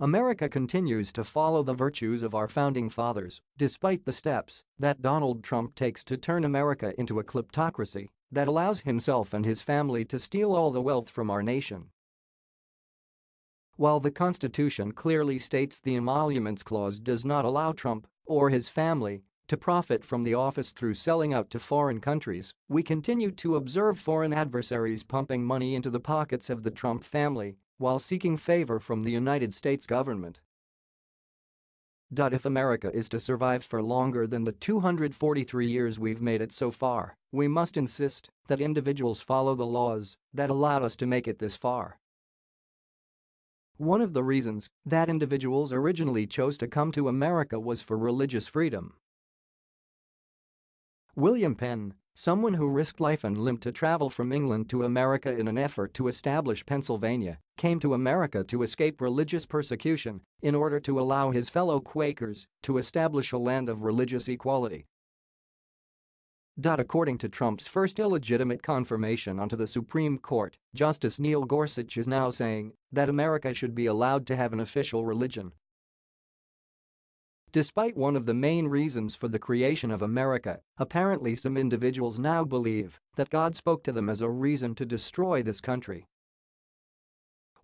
America continues to follow the virtues of our founding fathers, despite the steps that Donald Trump takes to turn America into a kleptocracy that allows himself and his family to steal all the wealth from our nation. While the Constitution clearly states the Emoluments Clause does not allow Trump or his family to profit from the office through selling out to foreign countries, we continue to observe foreign adversaries pumping money into the pockets of the Trump family while seeking favor from the United States government. If America is to survive for longer than the 243 years we've made it so far, we must insist that individuals follow the laws that allowed us to make it this far. One of the reasons that individuals originally chose to come to America was for religious freedom. William Penn, Someone who risked life and limb to travel from England to America in an effort to establish Pennsylvania came to America to escape religious persecution in order to allow his fellow Quakers to establish a land of religious equality. According to Trump's first illegitimate confirmation onto the Supreme Court, Justice Neil Gorsuch is now saying that America should be allowed to have an official religion Despite one of the main reasons for the creation of America, apparently some individuals now believe that God spoke to them as a reason to destroy this country.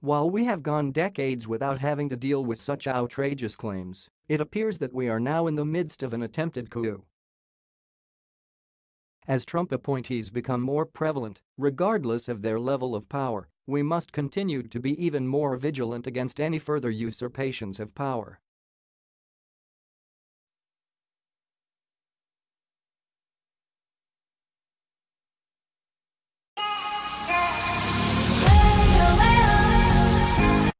While we have gone decades without having to deal with such outrageous claims, it appears that we are now in the midst of an attempted coup. As Trump appointees become more prevalent, regardless of their level of power, we must continue to be even more vigilant against any further usurpations of power.